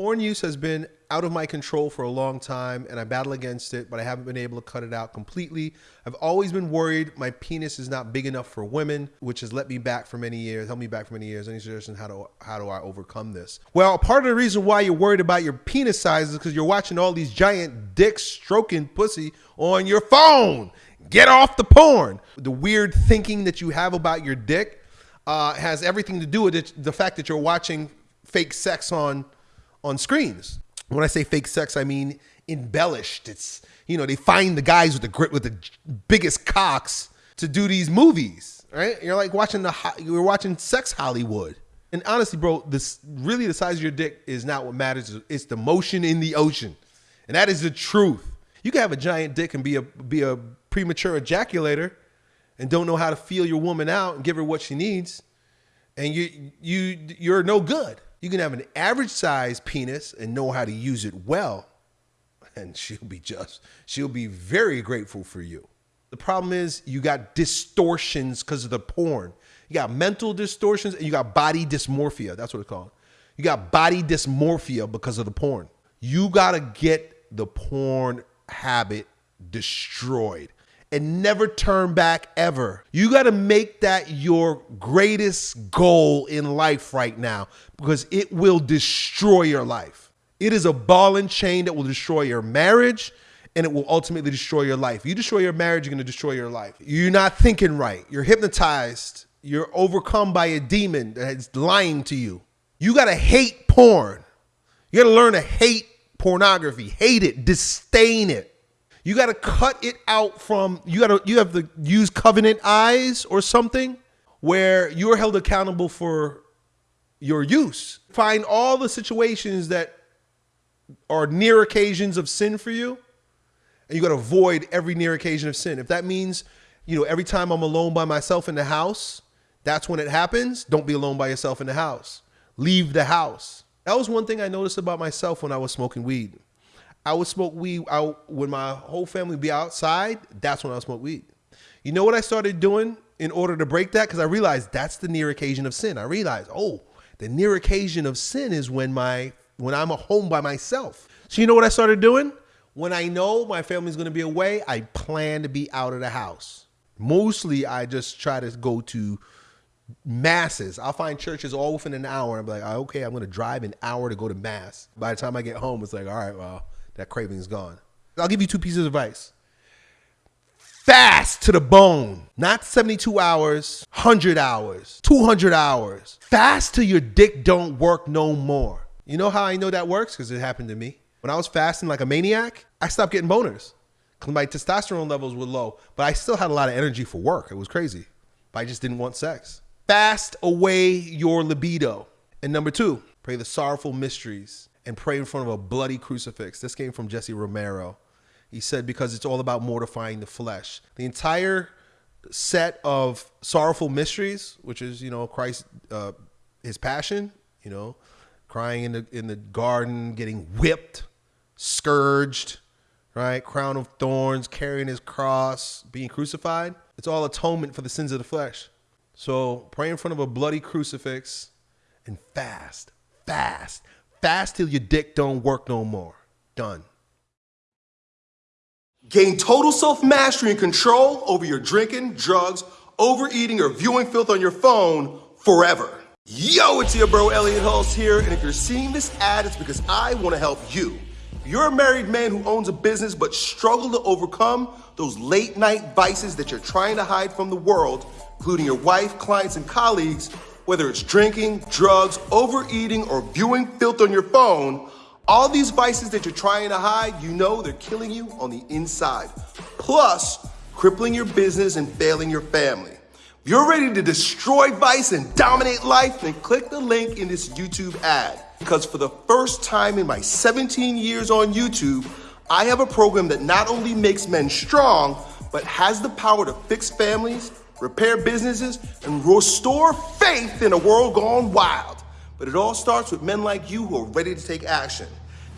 Porn use has been out of my control for a long time and I battle against it, but I haven't been able to cut it out completely. I've always been worried my penis is not big enough for women, which has let me back for many years, held me back for many years. Any suggestions how do how do I overcome this? Well, part of the reason why you're worried about your penis size is because you're watching all these giant dicks stroking pussy on your phone. Get off the porn. The weird thinking that you have about your dick uh, has everything to do with it, the fact that you're watching fake sex on on screens. When I say fake sex, I mean embellished. It's you know they find the guys with the grit with the biggest cocks to do these movies, right? You're like watching the you're watching sex Hollywood. And honestly, bro, this really the size of your dick is not what matters. It's the motion in the ocean, and that is the truth. You can have a giant dick and be a be a premature ejaculator, and don't know how to feel your woman out and give her what she needs, and you you you're no good. You can have an average size penis and know how to use it well, and she'll be just, she'll be very grateful for you. The problem is you got distortions because of the porn. You got mental distortions and you got body dysmorphia. That's what it's called. You got body dysmorphia because of the porn. You got to get the porn habit destroyed and never turn back ever. You got to make that your greatest goal in life right now because it will destroy your life. It is a ball and chain that will destroy your marriage and it will ultimately destroy your life. You destroy your marriage, you're going to destroy your life. You're not thinking right. You're hypnotized. You're overcome by a demon that's lying to you. You got to hate porn. You got to learn to hate pornography, hate it, disdain it. You got to cut it out from you got to you have to use covenant eyes or something where you're held accountable for your use. Find all the situations that are near occasions of sin for you and you got to avoid every near occasion of sin. If that means, you know, every time I'm alone by myself in the house, that's when it happens. Don't be alone by yourself in the house. Leave the house. That was one thing I noticed about myself when I was smoking weed. I would smoke weed out when my whole family would be outside. That's when I would smoke weed. You know what I started doing in order to break that? Because I realized that's the near occasion of sin. I realized, oh, the near occasion of sin is when my when I'm at home by myself. So you know what I started doing? When I know my family's gonna be away, I plan to be out of the house. Mostly I just try to go to masses. I'll find churches all within an hour. I'm like, okay, I'm gonna drive an hour to go to mass. By the time I get home, it's like, all right, well, that craving is gone. I'll give you two pieces of advice. Fast to the bone, not 72 hours, 100 hours, 200 hours. Fast till your dick don't work no more. You know how I know that works? Because it happened to me. When I was fasting like a maniac, I stopped getting boners because my testosterone levels were low, but I still had a lot of energy for work. It was crazy, but I just didn't want sex. Fast away your libido. And number two, pray the sorrowful mysteries and pray in front of a bloody crucifix. This came from Jesse Romero. He said, because it's all about mortifying the flesh. The entire set of sorrowful mysteries, which is, you know, Christ, uh, his passion, you know, crying in the, in the garden, getting whipped, scourged, right? Crown of thorns, carrying his cross, being crucified. It's all atonement for the sins of the flesh. So pray in front of a bloody crucifix and fast, fast, Fast till your dick don't work no more. Done. Gain total self-mastery and control over your drinking, drugs, overeating, or viewing filth on your phone forever. Yo, it's your bro Elliott Hulse here, and if you're seeing this ad, it's because I want to help you. If you're a married man who owns a business but struggle to overcome those late night vices that you're trying to hide from the world, including your wife, clients, and colleagues, whether it's drinking, drugs, overeating, or viewing filth on your phone, all these vices that you're trying to hide, you know they're killing you on the inside. Plus, crippling your business and failing your family. If you're ready to destroy vice and dominate life, then click the link in this YouTube ad. Because for the first time in my 17 years on YouTube, I have a program that not only makes men strong, but has the power to fix families, repair businesses, and restore faith in a world gone wild. But it all starts with men like you who are ready to take action.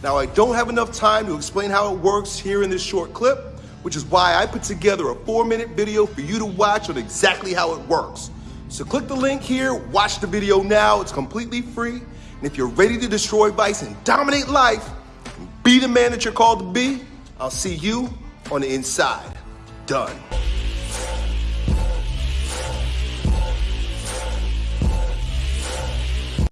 Now, I don't have enough time to explain how it works here in this short clip, which is why I put together a four minute video for you to watch on exactly how it works. So click the link here, watch the video now, it's completely free. And if you're ready to destroy vice and dominate life, and be the man that you're called to be, I'll see you on the inside. Done.